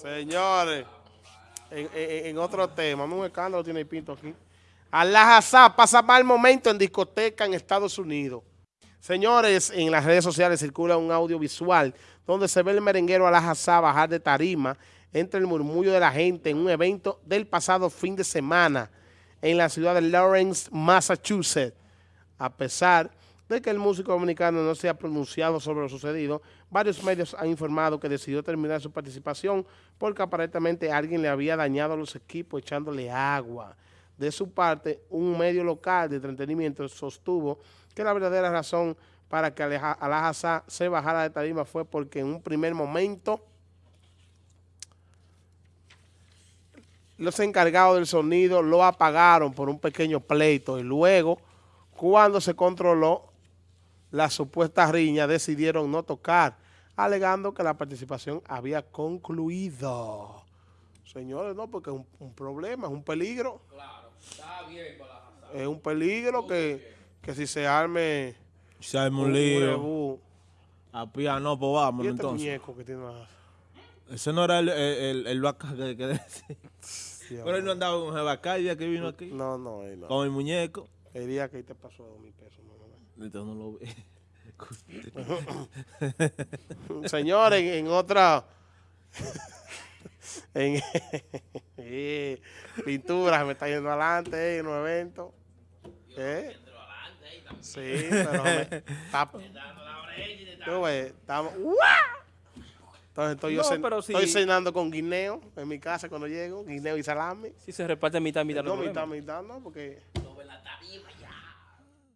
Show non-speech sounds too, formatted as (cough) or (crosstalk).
Señores, en, en- en otro tema, un escándalo tiene el pinto aquí. Alajazá pasa mal momento en discoteca en Estados Unidos. Señores, en las redes sociales circula un audiovisual donde se ve el merenguero Alajazá bajar de tarima entre el murmullo de la gente en un evento del pasado fin de semana en la ciudad de Lawrence, Massachusetts. A pesar de que el músico dominicano no se ha pronunciado sobre lo sucedido, varios medios han informado que decidió terminar su participación porque aparentemente alguien le había dañado los equipos echándole agua. De su parte, un medio local de entretenimiento sostuvo que la verdadera razón para que Alajazá se bajara de tarima fue porque en un primer momento los encargados del sonido lo apagaron por un pequeño pleito y luego, cuando se controló la supuesta riña, decidieron no tocar, alegando que la participación había concluido. Señores, no, porque es un, un problema, es un peligro. Es un peligro que, que si se arme Se arma un un lío. A piano, pues Y vámonos este entonces. muñeco que tiene más. Ese no era el, el, el, el vaca que, que decía. Pero él no andaba con el vaca el día que vino aquí. No, no, él no. Con el muñeco. El día que te pasó dos mil pesos. no, no, no. Entonces no lo vi. (laughs) Señores, en, en otra (laughs) en (laughs) eh, pintura me está yendo adelante eh, en un evento. ¿Eh? Sí, pero me, está, Tú ves, estamos, ¡Uah! Entonces estoy, yo cen- pero estoy cenando con guineo en mi casa cuando llego, guineo y salami. Si se reparte mitad, mitad, no No, mitad, mitad, no, porque